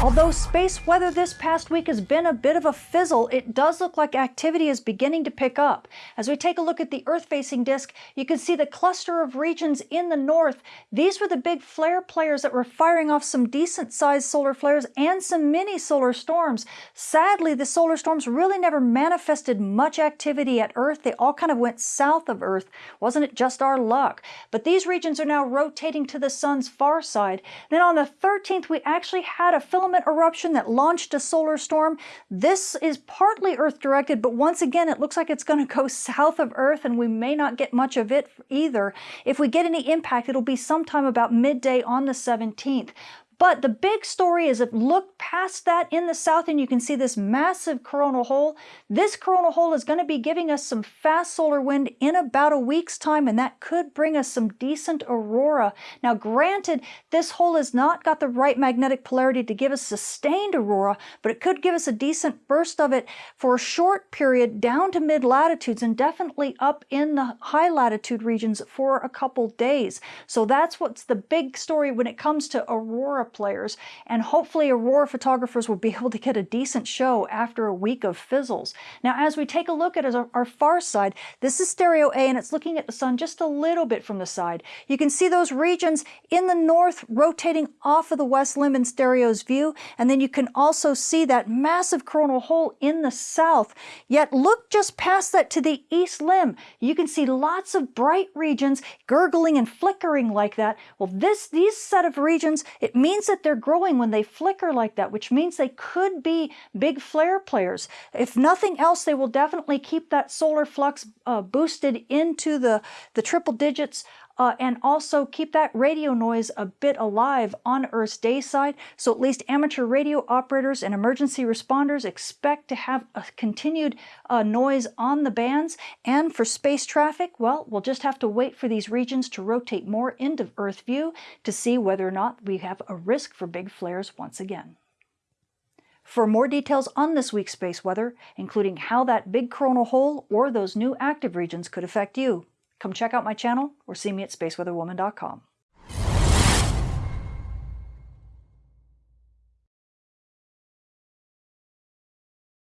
Although space weather this past week has been a bit of a fizzle, it does look like activity is beginning to pick up. As we take a look at the Earth-facing disk, you can see the cluster of regions in the north. These were the big flare players that were firing off some decent-sized solar flares and some mini solar storms. Sadly, the solar storms really never manifested much activity at Earth. They all kind of went south of Earth. Wasn't it just our luck? But these regions are now rotating to the sun's far side. Then on the 13th, we actually had a filament eruption that launched a solar storm. This is partly Earth-directed, but once again, it looks like it's going to go south of Earth, and we may not get much of it either. If we get any impact, it'll be sometime about midday on the 17th. But the big story is if look past that in the south and you can see this massive coronal hole. This coronal hole is going to be giving us some fast solar wind in about a week's time and that could bring us some decent aurora. Now granted, this hole has not got the right magnetic polarity to give us sustained aurora, but it could give us a decent burst of it for a short period down to mid latitudes and definitely up in the high latitude regions for a couple days. So that's what's the big story when it comes to aurora players, and hopefully Aurora photographers will be able to get a decent show after a week of fizzles. Now, as we take a look at our, far side, this is stereo A, and it's looking at the sun just a little bit from the side. You can see those regions in the north rotating off of the west limb in stereo's view, and then you can also see that massive coronal hole in the south. Yet look just past that to the east limb. You can see lots of bright regions gurgling and flickering like that. Well, this these set of regions, it means means that they're growing when they flicker like that, which means they could be big flare players. If nothing else, they will definitely keep that solar flux uh, boosted into the, the triple digits uh, and also keep that radio noise a bit alive on Earth's day side. So at least amateur radio operators and emergency responders expect to have a continued uh, noise on the bands. And for space traffic, well, we'll just have to wait for these regions to rotate more into Earth view to see whether or not we have a risk for big flares once again. For more details on this week's space weather, including how that big coronal hole or those new active regions could affect you, Come check out my channel or see me at spaceweatherwoman.com.